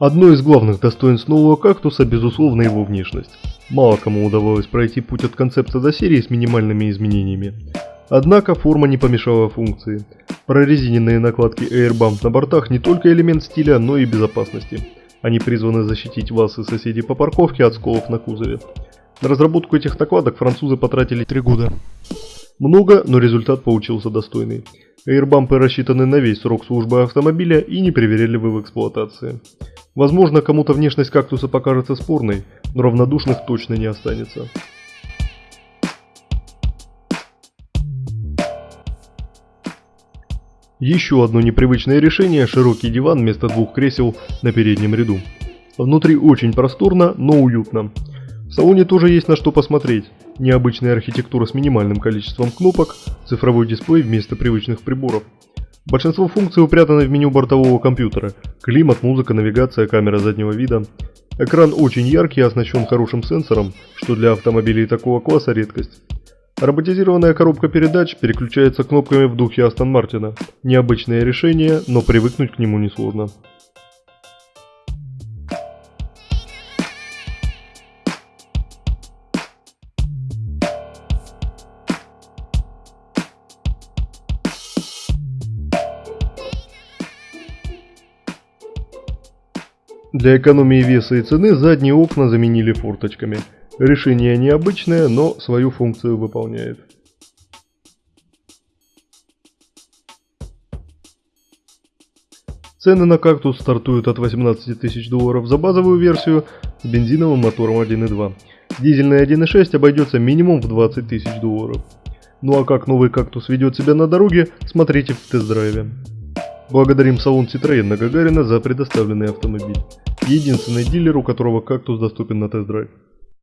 Одно из главных достоинств нового кактуса – безусловно его внешность. Мало кому удавалось пройти путь от концепта до серии с минимальными изменениями. Однако форма не помешала функции. Прорезиненные накладки Airbump на бортах не только элемент стиля, но и безопасности. Они призваны защитить вас и соседей по парковке от сколов на кузове. На разработку этих накладок французы потратили 3 года. Много, но результат получился достойный. Airbumпы рассчитаны на весь срок службы автомобиля и не привередливы в эксплуатации. Возможно, кому-то внешность кактуса покажется спорной, но равнодушных точно не останется. Еще одно непривычное решение – широкий диван вместо двух кресел на переднем ряду. Внутри очень просторно, но уютно. В салоне тоже есть на что посмотреть. Необычная архитектура с минимальным количеством кнопок, цифровой дисплей вместо привычных приборов. Большинство функций упрятаны в меню бортового компьютера. Климат, музыка, навигация, камера заднего вида. Экран очень яркий и оснащен хорошим сенсором, что для автомобилей такого класса редкость. Роботизированная коробка передач переключается кнопками в духе Астон Мартина. Необычное решение, но привыкнуть к нему несложно. Для экономии веса и цены задние окна заменили форточками. Решение необычное, но свою функцию выполняет. Цены на кактус стартуют от 18 тысяч долларов за базовую версию с бензиновым мотором 1.2. Дизельный 1.6 обойдется минимум в 20 тысяч долларов. Ну а как новый кактус ведет себя на дороге, смотрите в тест-драйве. Благодарим салон Citroёn на Гагарина за предоставленный автомобиль. Единственный дилер, у которого кактус доступен на тест-драйв.